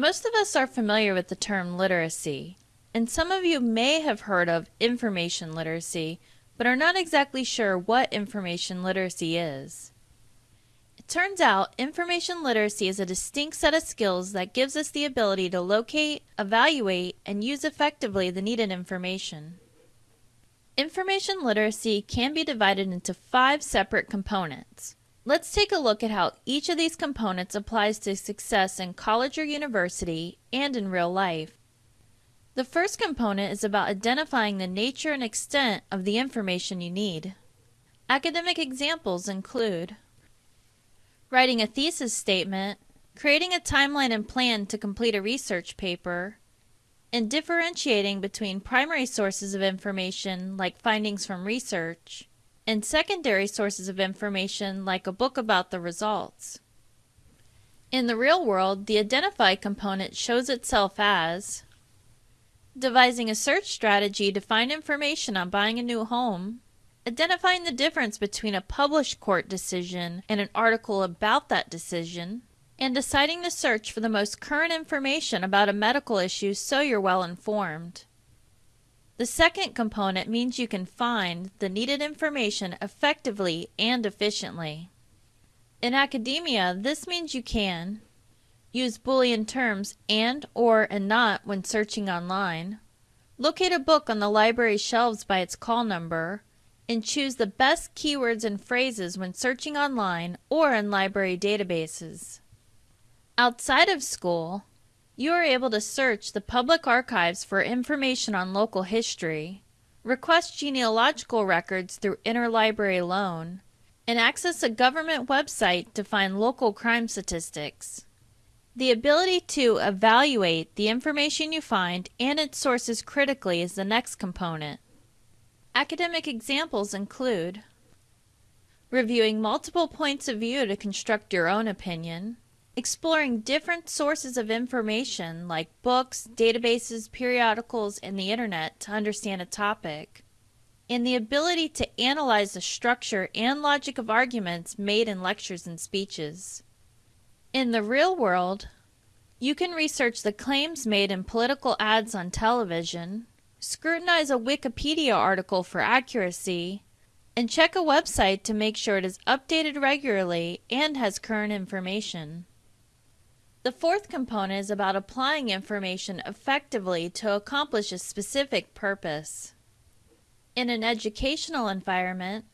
Most of us are familiar with the term literacy, and some of you may have heard of information literacy, but are not exactly sure what information literacy is. It turns out information literacy is a distinct set of skills that gives us the ability to locate, evaluate, and use effectively the needed information. Information literacy can be divided into five separate components. Let's take a look at how each of these components applies to success in college or university and in real life. The first component is about identifying the nature and extent of the information you need. Academic examples include writing a thesis statement, creating a timeline and plan to complete a research paper, and differentiating between primary sources of information like findings from research and secondary sources of information like a book about the results. In the real world, the identify component shows itself as devising a search strategy to find information on buying a new home, identifying the difference between a published court decision and an article about that decision, and deciding to search for the most current information about a medical issue so you're well informed. The second component means you can find the needed information effectively and efficiently. In academia, this means you can use Boolean terms and, or, and not when searching online, locate a book on the library shelves by its call number, and choose the best keywords and phrases when searching online or in library databases. Outside of school, you are able to search the public archives for information on local history, request genealogical records through interlibrary loan, and access a government website to find local crime statistics. The ability to evaluate the information you find and its sources critically is the next component. Academic examples include reviewing multiple points of view to construct your own opinion, exploring different sources of information like books, databases, periodicals, and the internet to understand a topic, and the ability to analyze the structure and logic of arguments made in lectures and speeches. In the real world, you can research the claims made in political ads on television, scrutinize a Wikipedia article for accuracy, and check a website to make sure it is updated regularly and has current information. The fourth component is about applying information effectively to accomplish a specific purpose. In an educational environment,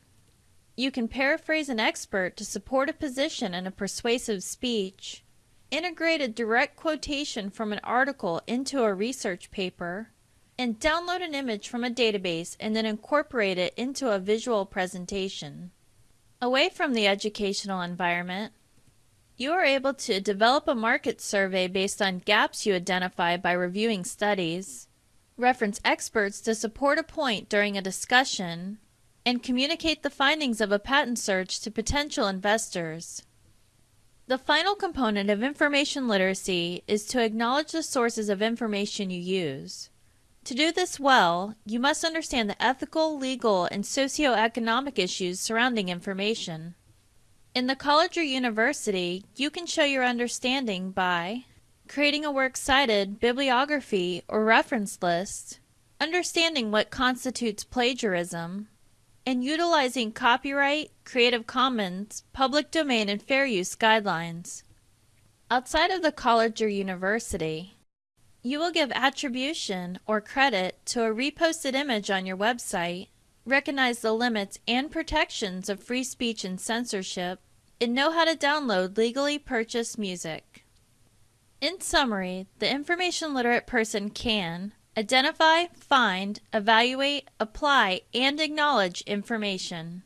you can paraphrase an expert to support a position in a persuasive speech, integrate a direct quotation from an article into a research paper, and download an image from a database and then incorporate it into a visual presentation. Away from the educational environment, you are able to develop a market survey based on gaps you identify by reviewing studies, reference experts to support a point during a discussion, and communicate the findings of a patent search to potential investors. The final component of information literacy is to acknowledge the sources of information you use. To do this well, you must understand the ethical, legal, and socioeconomic issues surrounding information. In the college or university, you can show your understanding by creating a works cited bibliography or reference list, understanding what constitutes plagiarism, and utilizing copyright, Creative Commons, public domain, and fair use guidelines. Outside of the college or university, you will give attribution or credit to a reposted image on your website, recognize the limits and protections of free speech and censorship, and know how to download legally purchased music. In summary, the information literate person can identify, find, evaluate, apply, and acknowledge information.